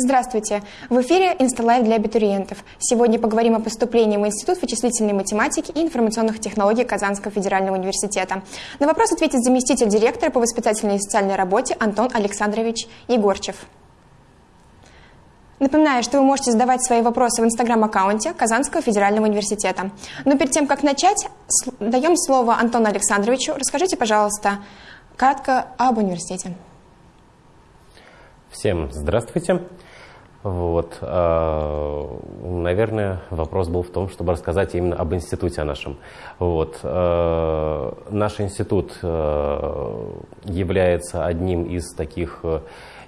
Здравствуйте! В эфире «InstaLive для абитуриентов». Сегодня поговорим о поступлении в Институт вычислительной математики и информационных технологий Казанского федерального университета. На вопрос ответит заместитель директора по воспитательной и социальной работе Антон Александрович Егорчев. Напоминаю, что вы можете задавать свои вопросы в инстаграм-аккаунте Казанского федерального университета. Но перед тем, как начать, даем слово Антону Александровичу. Расскажите, пожалуйста, кратко об университете. Всем здравствуйте. Вот, э, наверное, вопрос был в том, чтобы рассказать именно об институте нашем. Вот, э, наш институт э, является одним из таких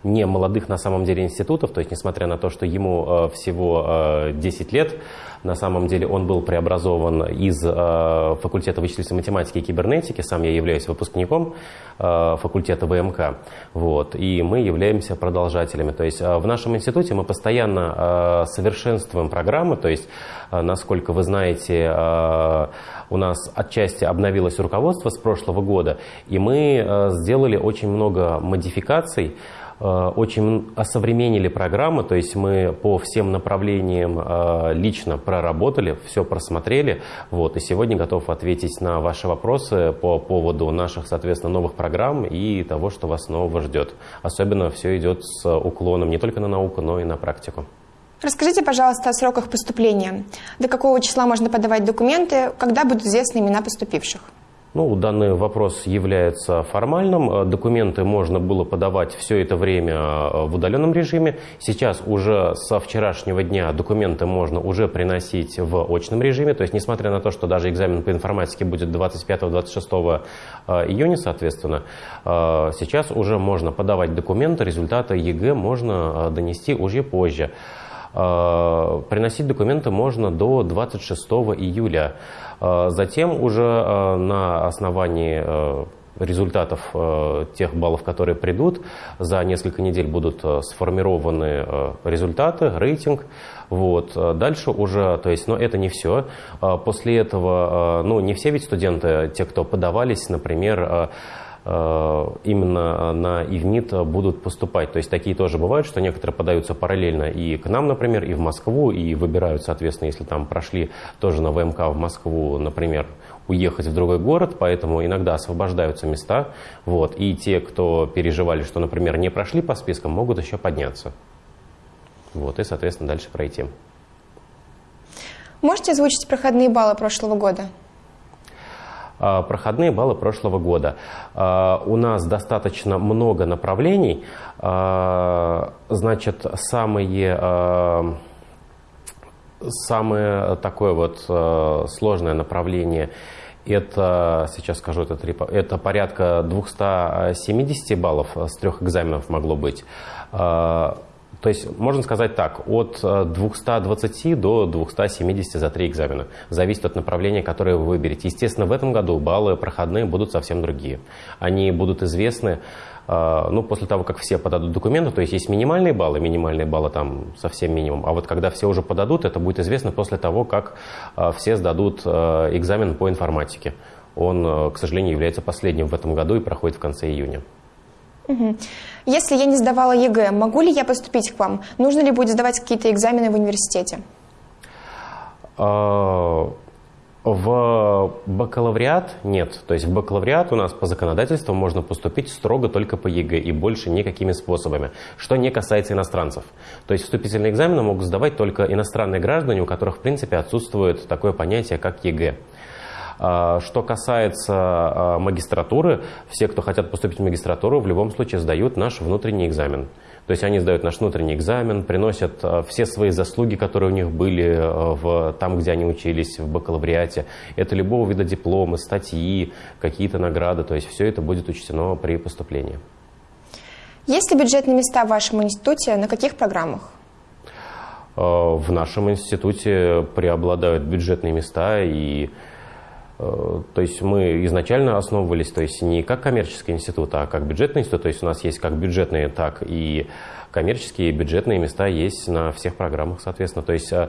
не молодых на самом деле институтов, то есть несмотря на то, что ему всего 10 лет, на самом деле он был преобразован из э, факультета вычислительной математики и кибернетики, сам я являюсь выпускником э, факультета ВМК, вот, и мы являемся продолжателями. То есть э, в нашем институте мы постоянно э, совершенствуем программы, то есть, э, насколько вы знаете, э, у нас отчасти обновилось руководство с прошлого года, и мы э, сделали очень много модификаций, Э, очень осовременили программы, то есть мы по всем направлениям э, лично проработали, все просмотрели, вот, и сегодня готов ответить на ваши вопросы по поводу наших, соответственно, новых программ и того, что вас нового ждет. Особенно все идет с уклоном не только на науку, но и на практику. Расскажите, пожалуйста, о сроках поступления. До какого числа можно подавать документы, когда будут известны имена поступивших? Ну, данный вопрос является формальным. Э, документы можно было подавать все это время э, в удаленном режиме. Сейчас уже со вчерашнего дня документы можно уже приносить в очном режиме. То есть, несмотря на то, что даже экзамен по информатике будет 25-26 э, июня, соответственно, сейчас уже можно подавать документы, результаты ЕГЭ можно донести уже позже. Приносить документы можно до 26 июля. А, затем уже а, на основании результатов тех баллов, которые придут, за несколько недель будут сформированы результаты, рейтинг. Вот. Дальше уже, то есть, но это не все. После этого, ну, не все ведь студенты, те, кто подавались, например, Э, именно на ИВНИТ будут поступать. То есть такие тоже бывают, что некоторые подаются параллельно и к нам, например, и в Москву, и выбирают, соответственно, если там прошли тоже на ВМК в Москву, например, уехать в другой город, поэтому иногда освобождаются места. Вот, и те, кто переживали, что, например, не прошли по спискам, могут еще подняться. Вот, и, соответственно, дальше пройти. Можете озвучить проходные баллы прошлого года? А, проходные баллы прошлого года. А, у нас достаточно много направлений. А, значит, самые, самое такое вот сложное направление это, сейчас скажу, это, это порядка 270 баллов с трех экзаменов могло быть. То есть, можно сказать так, от 220 э, до 270 за три экзамена. Зависит от направления, которое вы выберете. Естественно, в этом году баллы проходные будут совсем другие. Они будут известны э, ну, после того, как все подадут документы, то есть есть минимальные баллы, минимальные баллы там совсем минимум, а вот когда все уже подадут, это будет известно после того, как э, все сдадут экзамен по информатике. Он, к сожалению, является последним в этом году и проходит в конце июня. Если я не сдавала ЕГЭ, могу ли я поступить к вам? Нужно ли будет сдавать какие-то экзамены в университете? А, в бакалавриат нет. То есть в бакалавриат у нас по законодательству можно поступить строго только по ЕГЭ и больше никакими способами, что не касается иностранцев. То есть вступительные экзамены могут сдавать только иностранные граждане, у которых в принципе отсутствует такое понятие, как ЕГЭ. А, что касается а, магистратуры, все, кто хотят поступить в магистратуру, в любом случае сдают наш внутренний экзамен. То есть они сдают наш внутренний экзамен, приносят а, все свои заслуги, которые у них были в, там, где они учились, в бакалавриате. Это любого вида дипломы, статьи, какие-то награды. То есть все это будет учтено при поступлении. Есть ли бюджетные места в вашем институте? На каких программах? В нашем институте преобладают бюджетные места и то есть мы изначально основывались, то есть не как коммерческий институт, а как бюджетный институт. То есть у нас есть как бюджетные, так и коммерческие бюджетные места есть на всех программах, соответственно. То есть э,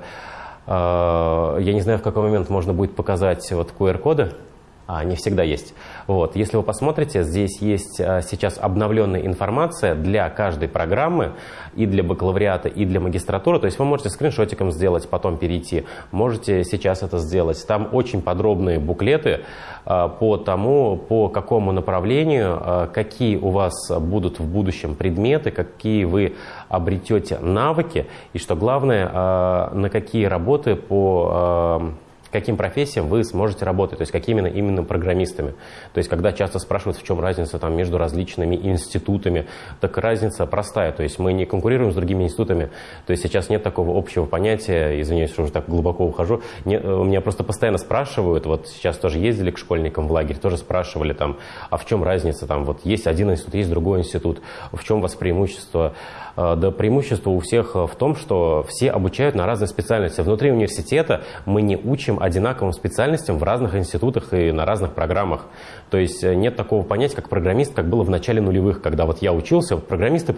э, я не знаю, в какой момент можно будет показать вот QR-коды. А, не всегда есть. Вот. Если вы посмотрите, здесь есть а, сейчас обновленная информация для каждой программы, и для бакалавриата, и для магистратуры. То есть вы можете скриншотиком сделать, потом перейти. Можете сейчас это сделать. Там очень подробные буклеты а, по тому, по какому направлению, какие у вас будут в будущем предметы, какие вы обретете навыки, и что главное, на какие работы по каким профессиям вы сможете работать, то есть какими именно, именно программистами. То есть когда часто спрашивают, в чем разница там, между различными институтами, так разница простая, то есть мы не конкурируем с другими институтами, то есть сейчас нет такого общего понятия, извиняюсь, что уже так глубоко ухожу, не, э, меня просто постоянно спрашивают, вот сейчас тоже ездили к школьникам в лагерь, тоже спрашивали там, а в чем разница, там вот есть один институт, есть другой институт, в чем у вас преимущество, Э, да преимущество у всех э, в том, что все обучают на разные специальности. Внутри университета мы не учим одинаковым специальностям в разных институтах и на разных программах. То есть э, нет такого понятия, как программист, как было в начале нулевых, когда вот я учился, программист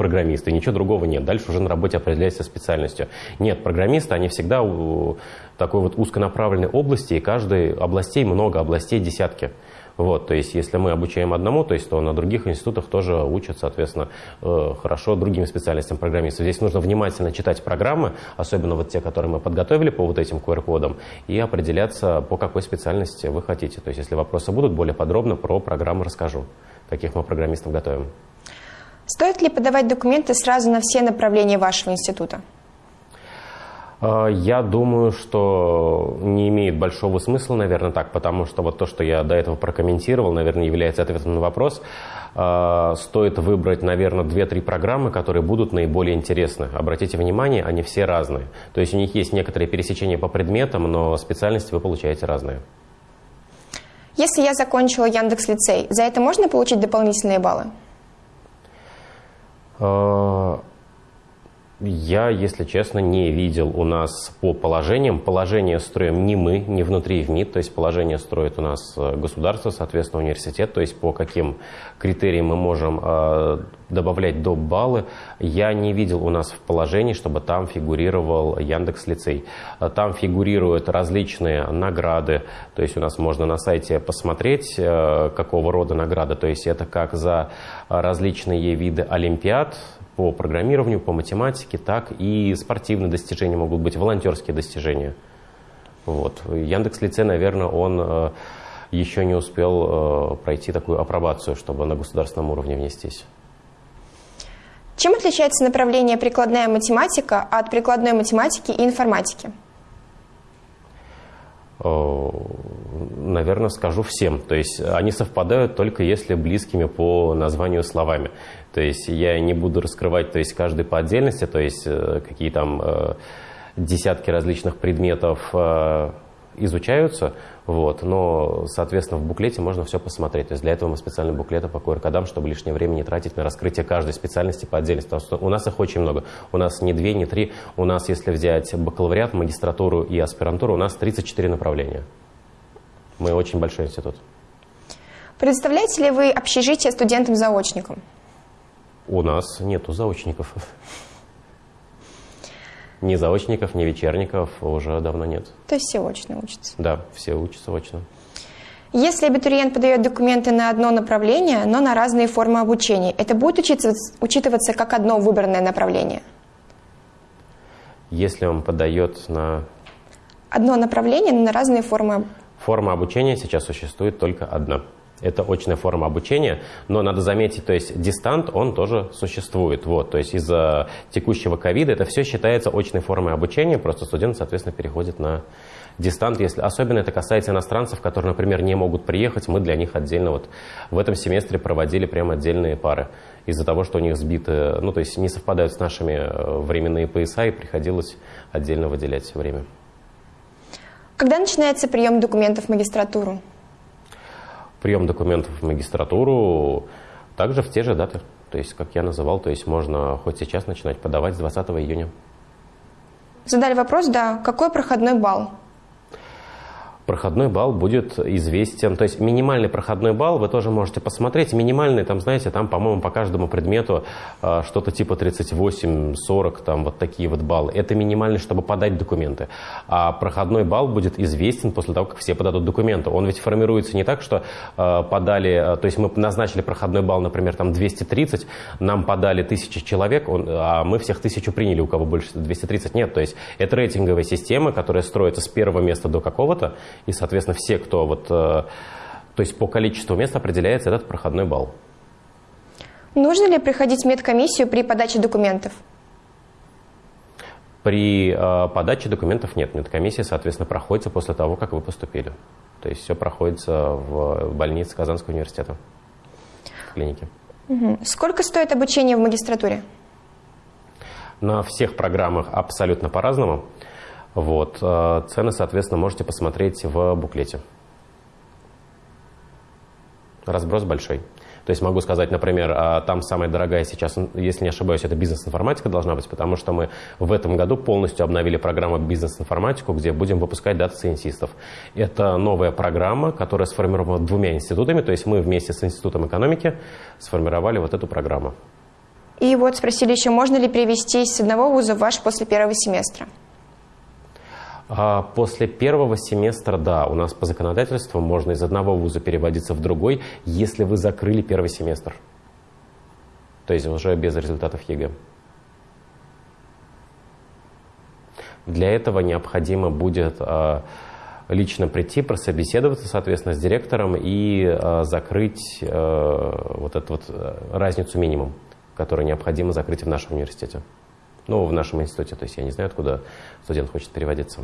и ничего другого нет. Дальше уже на работе определяется специальностью. Нет, программисты, они всегда у такой вот узконаправленной области, и каждой областей много, областей десятки. Вот, то есть, если мы обучаем одному, то есть, то на других институтах тоже учат, соответственно, э, хорошо другим специальностям программистов. Здесь нужно внимательно читать программы, особенно вот те, которые мы подготовили по вот этим QR-кодам, и определяться, по какой специальности вы хотите. То есть, если вопросы будут, более подробно про программы расскажу, каких мы программистов готовим. Стоит ли подавать документы сразу на все направления вашего института? А, я думаю, что не имеет большого смысла, наверное, так, потому что вот то, что я до этого прокомментировал, наверное, является ответом на вопрос. А, стоит выбрать, наверное, 2-3 программы, которые будут наиболее интересны. Обратите внимание, они все разные. То есть у них есть некоторые пересечения по предметам, но специальности вы получаете разные. Если я закончила Яндекс лицей, за это можно получить дополнительные баллы? Я, если честно, не видел у нас по положениям. Положение строим не мы, не внутри в МИД, то есть положение строит у нас э, государство, соответственно, университет, то есть по каким критериям мы можем э, добавлять доп. баллы. Я не видел у нас в положении, чтобы там фигурировал Яндекс Лицей. Э, там фигурируют различные награды, то есть у нас можно на сайте посмотреть, э, какого рода награды, то есть это как за различные виды олимпиад, по программированию, по математике, так и спортивные достижения могут быть, волонтерские достижения. Вот. Яндекс Лицей, наверное, он э, еще не успел э, пройти такую апробацию, чтобы на государственном уровне внестись. Чем отличается направление прикладная математика от прикладной математики и информатики? Э, наверное, скажу всем. То есть они совпадают только если близкими по названию словами. То есть я не буду раскрывать то есть каждый по отдельности, то есть э, какие там э, десятки различных предметов э, изучаются, вот, но, соответственно, в буклете можно все посмотреть. То есть для этого мы специальные буклеты по QR-кодам, чтобы лишнее время не тратить на раскрытие каждой специальности по отдельности. Потому что у нас их очень много. У нас не две, не три. У нас, если взять бакалавриат, магистратуру и аспирантуру, у нас 34 направления. Мы очень большой институт. Предоставляете ли вы общежитие студентам-заочникам? У нас нету заочников. Ни заочников, ни вечерников уже давно нет. То есть все очно учатся? Да, все учатся очно. Если абитуриент подает документы на одно направление, но на разные формы обучения, это будет учитываться как одно выбранное направление? Если он подает на... Одно направление, но на разные формы... Форма обучения сейчас существует только одна. Это очная форма обучения, но надо заметить, то есть дистант, он тоже существует. Вот, то есть из-за текущего ковида это все считается очной формой обучения, просто студент, соответственно, переходит на дистант, если особенно это касается иностранцев, которые, например, не могут приехать, мы для них отдельно вот в этом семестре проводили прям отдельные пары из-за того, что у них сбиты, ну то есть не совпадают с нашими э, временные пояса и приходилось отдельно выделять время. Когда начинается прием документов в магистратуру? прием документов в магистратуру также в те же даты. То есть, как я называл, то есть можно хоть сейчас начинать подавать с 20 июня. Задали вопрос, да. Какой проходной балл? Проходной балл будет известен. То есть минимальный проходной балл вы тоже можете посмотреть. Минимальный, там, знаете, там, по-моему, по каждому предмету э, что-то типа 38, 40, там вот такие вот баллы. Это минимальный, чтобы подать документы. А проходной балл будет известен после того, как все подадут документы. Он ведь формируется не так, что э, подали, э, то есть мы назначили проходной балл, например, там 230, нам подали тысячи человек, он, а мы всех тысячу приняли, у кого больше 230 нет. То есть это рейтинговая система, которая строится с первого места до какого-то, и, соответственно, все, кто вот... Э, то есть по количеству мест определяется этот проходной балл. Нужно ли приходить в медкомиссию при подаче документов? При э, подаче документов нет. Медкомиссия, соответственно, проходится после того, как вы поступили. То есть все проходится в больнице Казанского университета, в клинике. Угу. Сколько стоит обучение в магистратуре? На всех программах абсолютно по-разному. Вот. Э, цены, соответственно, можете посмотреть в буклете. Разброс большой. То есть могу сказать, например, а, там самая дорогая сейчас, если не ошибаюсь, это бизнес-информатика должна быть, потому что мы в этом году полностью обновили программу бизнес-информатику, где будем выпускать дата-сайентистов. Это новая программа, которая сформирована двумя институтами, то есть мы вместе с Институтом экономики сформировали вот эту программу. И вот спросили еще, можно ли перевести с одного вуза в ваш после первого семестра? А после первого семестра, да, у нас по законодательству можно из одного вуза переводиться в другой, если вы закрыли первый семестр. То есть уже без результатов ЕГЭ. Для этого необходимо будет а, лично прийти, прособеседоваться, соответственно, с директором и а, закрыть вот эту вот разницу минимум, которую необходимо закрыть в нашем университете. Ну, в нашем институте, то есть я не знаю, откуда студент хочет переводиться.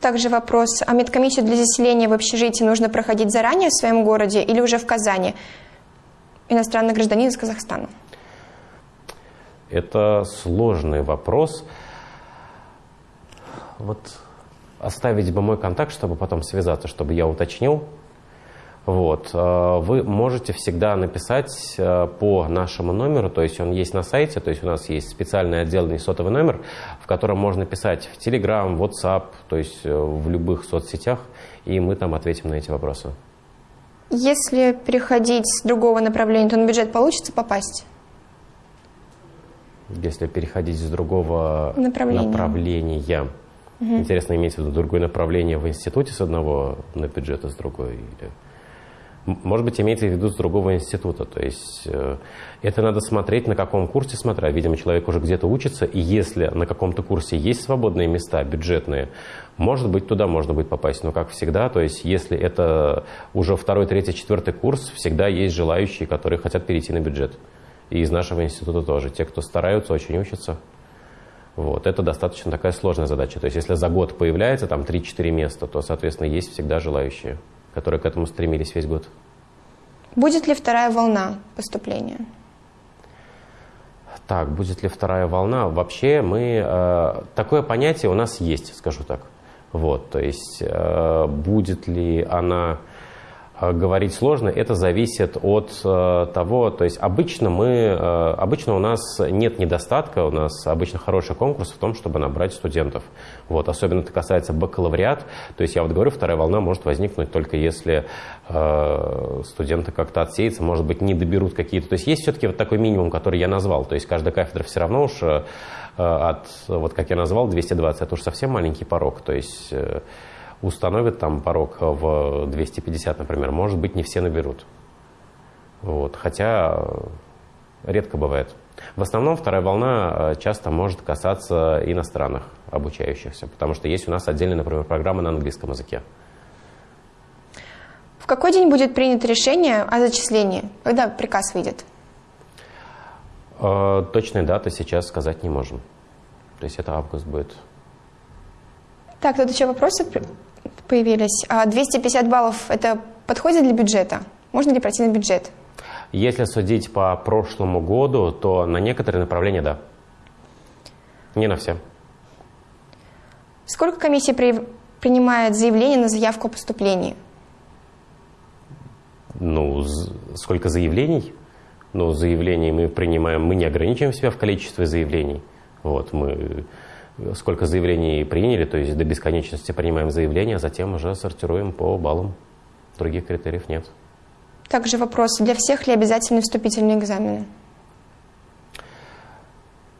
Также вопрос, а медкомиссию для заселения в общежитии нужно проходить заранее в своем городе или уже в Казани? Иностранный гражданин из Казахстана. Это сложный вопрос. Вот оставить бы мой контакт, чтобы потом связаться, чтобы я уточнил. Вот. Э, вы можете всегда написать э, по нашему номеру, то есть он есть на сайте, то есть у нас есть специальный отдельный сотовый номер, в котором можно писать в Telegram, WhatsApp, то есть э, в любых соцсетях, и мы там ответим на эти вопросы. Если переходить с другого направления, то на бюджет получится попасть? Если переходить с другого направления, направления угу. интересно, иметь в виду другое направление в институте с одного на бюджет, а с другой или... Может быть, имеется в виду с другого института. То есть э, это надо смотреть, на каком курсе смотря. Видимо, человек уже где-то учится, и если на каком-то курсе есть свободные места, бюджетные, может быть, туда можно будет попасть. Но, как всегда, то есть если это уже второй, третий, четвертый курс, всегда есть желающие, которые хотят перейти на бюджет. И из нашего института тоже. Те, кто стараются, очень учатся. Вот. Это достаточно такая сложная задача. То есть если за год появляется там 3-4 места, то, соответственно, есть всегда желающие которые к этому стремились весь год. Будет ли вторая волна поступления? Так, будет ли вторая волна? Вообще мы... Э, такое понятие у нас есть, скажу так. Вот, то есть э, будет ли она говорить сложно, это зависит от э, того, то есть обычно мы, э, обычно у нас нет недостатка, у нас обычно хороший конкурс в том, чтобы набрать студентов. Вот, особенно это касается бакалавриат, то есть я вот говорю, вторая волна может возникнуть только если э, студенты как-то отсеются, может быть, не доберут какие-то, то есть есть все-таки вот такой минимум, который я назвал, то есть каждая кафедра все равно уж э, от, вот как я назвал, 220, это уж совсем маленький порог, то есть... Э, установят там порог в 250, например, может быть, не все наберут. Вот. Хотя редко бывает. В основном вторая волна э, часто может касаться иностранных обучающихся, потому что есть у нас отдельная, например, программа на английском языке. В какой день будет принято решение о зачислении? Когда приказ выйдет? Э, точной даты сейчас сказать не можем. То есть это август будет. Так, тут еще вопросы появились. 250 а баллов – это подходит для бюджета? Можно ли пройти на бюджет? Если судить по прошлому году, то на некоторые направления – да. Не на все. Сколько комиссия при, принимает заявление на заявку о поступлении? Ну, сколько заявлений? Ну, заявлений мы принимаем, мы не ограничиваем себя в количестве заявлений. Вот, мы сколько заявлений приняли, то есть до бесконечности принимаем заявления, а затем уже сортируем по баллам. Других критериев нет. Также вопрос, для всех ли обязательны вступительные экзамены?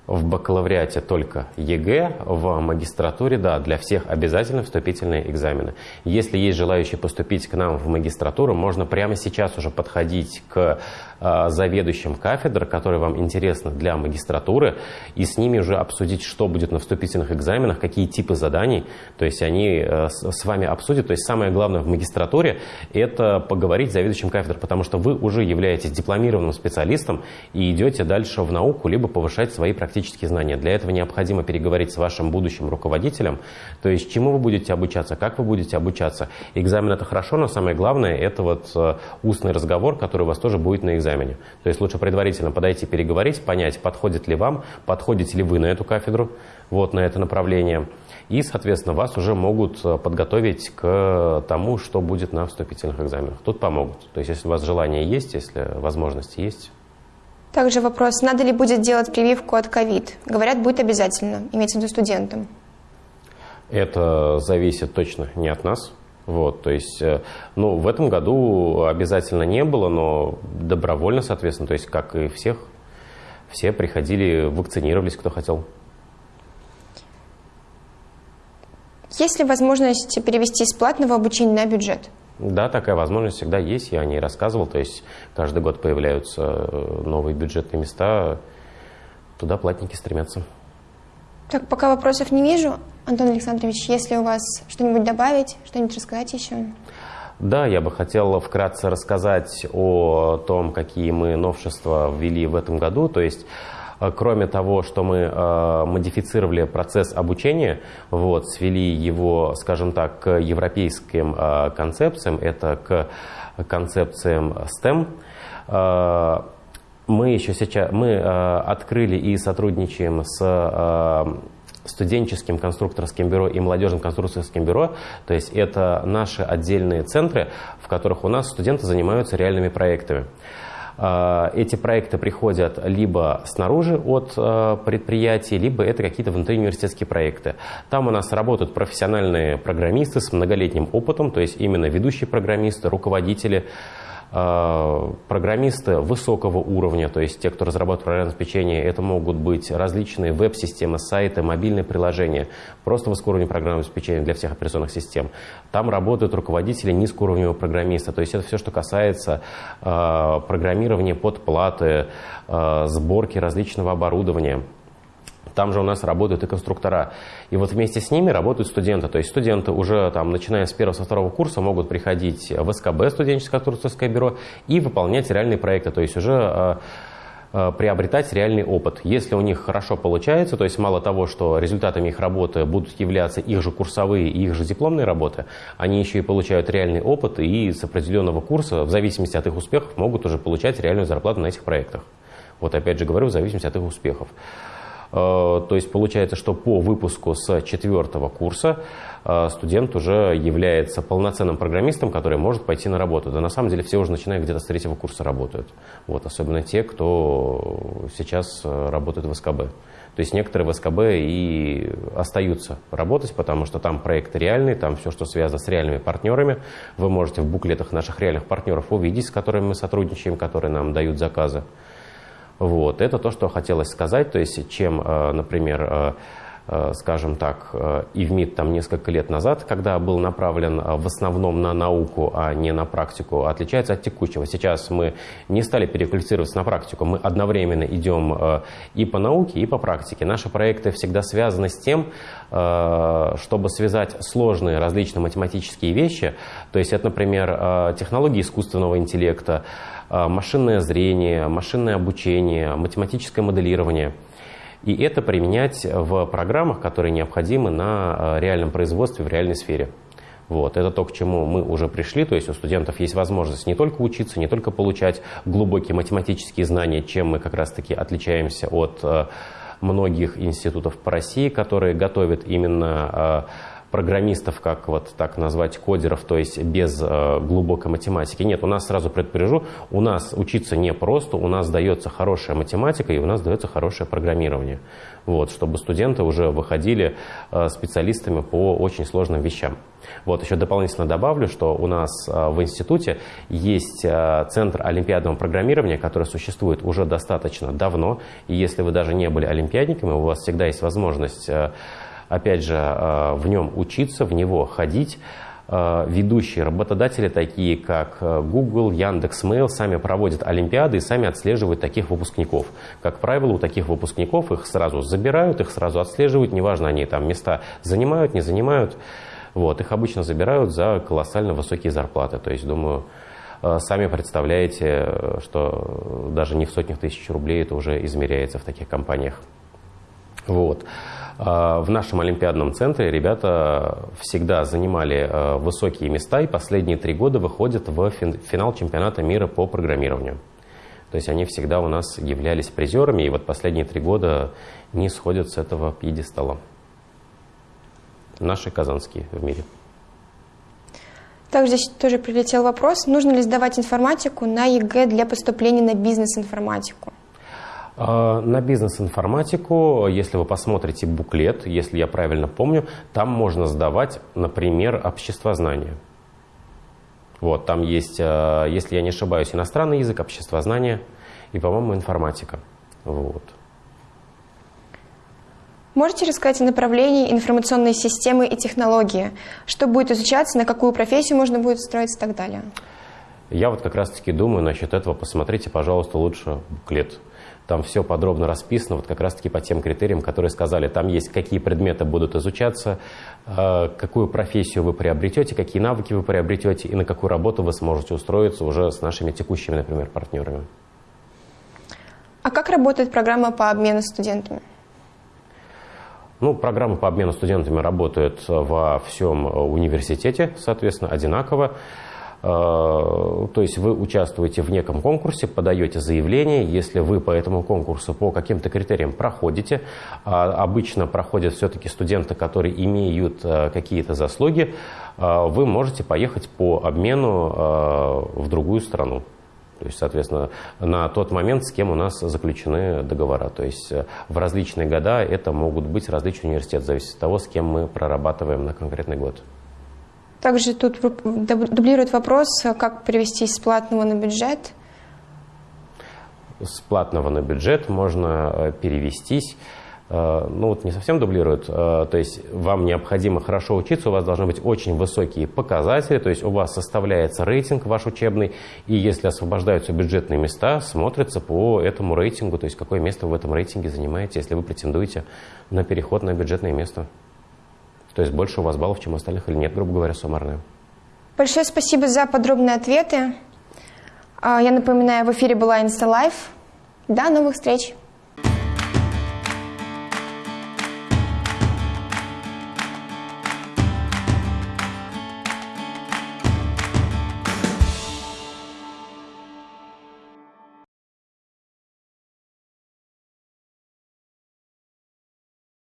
В бакалавриате только ЕГЭ, в магистратуре, да, для всех обязательно вступительные экзамены. Если есть желающие поступить к нам в магистратуру, можно прямо сейчас уже подходить к э, заведующим кафедр, которые вам интересны для магистратуры, и с ними уже обсудить, что будет на вступительных экзаменах, какие типы заданий, то есть они э, с, вами обсудят. То есть самое главное в магистратуре – это поговорить с заведующим кафедр, потому что вы уже являетесь дипломированным специалистом и идете дальше в науку, либо повышать свои практические практические знания. Для этого необходимо переговорить с вашим будущим руководителем, то есть чему вы будете обучаться, как вы будете обучаться. Экзамен это хорошо, но самое главное это вот э, устный разговор, который у вас тоже будет на экзамене. То есть лучше предварительно подойти, переговорить, понять, подходит ли вам, подходите ли вы на эту кафедру, вот на это направление. И, соответственно, вас уже могут э, подготовить к тому, что будет на вступительных экзаменах. Тут помогут. То есть, если у вас желание есть, если возможности есть, также вопрос, надо ли будет делать прививку от ковид? Говорят, будет обязательно, имеется в виду студентам. Это зависит точно не от нас. Вот, то есть, э, ну, в этом году обязательно не было, но добровольно, соответственно, то есть, как и всех, все приходили, вакцинировались, кто хотел. Есть ли возможность перевести из платного обучения на бюджет? Да, такая возможность всегда есть, я о ней рассказывал. То есть каждый год появляются э, новые бюджетные места, туда платники стремятся. Так, пока вопросов не вижу. Антон Александрович, если у вас что-нибудь добавить, что-нибудь рассказать еще? Да, я бы хотел вкратце рассказать о том, какие мы новшества ввели в этом году. То есть кроме того, что мы э, модифицировали процесс обучения, вот, свели его, скажем так, к европейским э, концепциям, это к концепциям STEM, мы еще сейчас мы открыли и сотрудничаем с студенческим конструкторским бюро и молодежным конструкторским бюро. То есть это наши отдельные центры, в которых у нас студенты занимаются реальными проектами. А, эти проекты приходят либо снаружи от а, предприятий, либо это какие-то внутриуниверситетские проекты. Там у нас работают профессиональные программисты с многолетним опытом, то есть именно ведущие программисты, руководители, Э, программисты высокого уровня, то есть те, кто разрабатывает программное обеспечение, это могут быть различные веб-системы, сайты, мобильные приложения, просто высокого уровня программного обеспечения для всех операционных систем. Там работают руководители низкоуровневого программиста, то есть это все, что касается э, программирования под платы, э, сборки различного оборудования. Там же у нас работают и конструктора. И вот вместе с ними работают студенты. То есть студенты уже там, начиная с первого, со второго курса могут приходить в СКБ, студенческое конструкторское бюро, и выполнять реальные проекты. То есть уже а, а, приобретать реальный опыт. Если у них хорошо получается, то есть мало того, что результатами их работы будут являться их же курсовые и их же дипломные работы, они еще и получают реальный опыт и с определенного курса, в зависимости от их успехов, могут уже получать реальную зарплату на этих проектах. Вот опять же говорю, в зависимости от их успехов. Э, то есть получается, что по выпуску с четвертого курса э, студент уже является полноценным программистом, который может пойти на работу. Да на самом деле все уже начиная где-то с третьего курса работают. Вот, особенно те, кто сейчас э, работает в СКБ. То есть некоторые в СКБ и остаются работать, потому что там проект реальный, там все, что связано с реальными партнерами. Вы можете в буклетах наших реальных партнеров увидеть, с которыми мы сотрудничаем, которые нам дают заказы. Вот. Это то, что хотелось сказать. То есть, чем, э, например, э, э, скажем так, ИВМИД там несколько лет назад, когда был направлен в основном на науку, а не на практику, отличается от текущего. Сейчас мы не стали переквалифицироваться на практику, мы одновременно идем и по науке, и по практике. Наши проекты всегда связаны с тем, чтобы связать сложные различные математические вещи, то есть это, например, технологии искусственного интеллекта, машинное зрение, машинное обучение, математическое моделирование. И это применять в программах, которые необходимы на а, реальном производстве, в реальной сфере. Вот, это то, к чему мы уже пришли, то есть у студентов есть возможность не только учиться, не только получать глубокие математические знания, чем мы как раз-таки отличаемся от а, многих институтов по России, которые готовят именно программистов, как вот так назвать, кодеров, то есть без э, глубокой математики. Нет, у нас сразу предупрежу, у нас учиться не просто, у нас дается хорошая математика и у нас дается хорошее программирование. Вот, чтобы студенты уже выходили э, специалистами по очень сложным вещам. Вот, еще дополнительно добавлю, что у нас э, в институте есть э, Центр олимпиадного программирования, который существует уже достаточно давно. И если вы даже не были олимпиадниками, у вас всегда есть возможность, э, опять же, в нем учиться, в него ходить. Ведущие работодатели, такие как Google, Яндекс.Mail, сами проводят олимпиады и сами отслеживают таких выпускников. Как правило, у таких выпускников их сразу забирают, их сразу отслеживают, неважно, они там места занимают, не занимают. Вот, их обычно забирают за колоссально высокие зарплаты. То есть, думаю, э, сами представляете, что даже не в сотнях тысяч рублей это уже измеряется в таких компаниях. Вот. Э, в нашем Олимпиадном центре ребята всегда занимали э, высокие места и последние три года выходят в финал чемпионата мира по программированию. То есть они всегда у нас являлись призерами, и вот последние три года не сходят с этого пьедестала наши казанские в мире. Также здесь тоже прилетел вопрос, нужно ли сдавать информатику на ЕГЭ для поступления на бизнес-информатику? А, на бизнес-информатику, если вы посмотрите буклет, если я правильно помню, там можно сдавать, например, обществознание. Вот, там есть, а, если я не ошибаюсь, иностранный язык, обществознание и, по-моему, информатика. Вот. Можете рассказать о направлении информационной системы и технологии? Что будет изучаться, на какую профессию можно будет устроиться и так далее? Я вот как раз-таки думаю насчет этого. Посмотрите, пожалуйста, лучше буклет. Там все подробно расписано, вот как раз-таки по тем критериям, которые сказали. Там есть, какие предметы будут изучаться, э, какую профессию вы приобретете, какие навыки вы приобретете и на какую работу вы сможете устроиться уже с нашими текущими, например, партнерами. А как работает программа по обмену студентами? Ну, программы по обмену студентами работают во всем университете, соответственно, одинаково. Э, то есть вы участвуете в неком конкурсе, подаете заявление, если вы по этому конкурсу по каким-то критериям проходите, а обычно проходят все-таки студенты, которые имеют э, какие-то заслуги, э, вы можете поехать по обмену в другую страну. То есть, соответственно, на тот момент, с кем у нас заключены договора. То есть в различные года это могут быть различные университеты, зависит от того, с кем мы прорабатываем на конкретный год. Также тут дублирует вопрос, как перевести с платного на бюджет. С платного на бюджет можно э, перевестись Э, ну вот не совсем дублируют, э, то есть вам необходимо хорошо учиться, у вас должны быть очень высокие показатели, то есть у вас составляется рейтинг ваш учебный, и если освобождаются бюджетные места, смотрится по этому рейтингу, то есть какое место вы в этом рейтинге занимаете, если вы претендуете на переход на бюджетное место. То есть больше у вас баллов, чем у остальных или нет, грубо говоря, суммарное. Большое спасибо за подробные ответы. А, я напоминаю, в эфире была InstaLife. До новых встреч!